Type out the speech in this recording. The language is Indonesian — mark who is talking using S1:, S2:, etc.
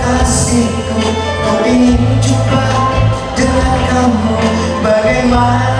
S1: kasihku? Kau ingin jumpa dengan kamu. Bagaimana